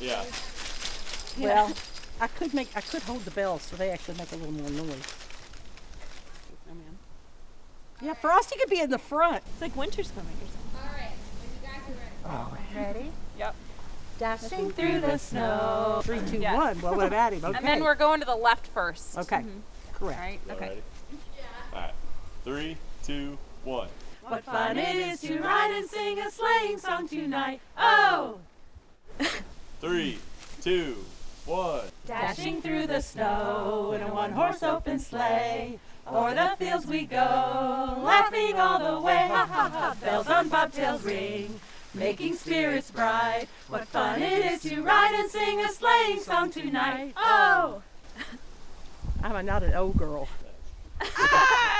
Yeah. Well, I could make I could hold the bells so they actually make a little more noise. Snowman. Yeah, Frosty could be in the front. It's like winter's coming or something. All right, if you guys are ready. Oh, ready? Yep. Dashing Through the snow. Three, two, Yeah. one. Well, what about him? Okay. And then we're going to the left first. okay. Mm-hmm. All Correct. right. Y'all Okay. ready? All right. Three, two, one. What fun it is to ride and sing a sleighing song tonight. Oh! Three, two, one. Dashing through the snow in a one horse open sleigh. O'er the fields we go, laughing all the way. Ha ha ha, bells on bobtails ring, making spirits bright. What fun it is to ride and sing a sleighing song tonight. Oh! I'm a, not an old girl. Ah!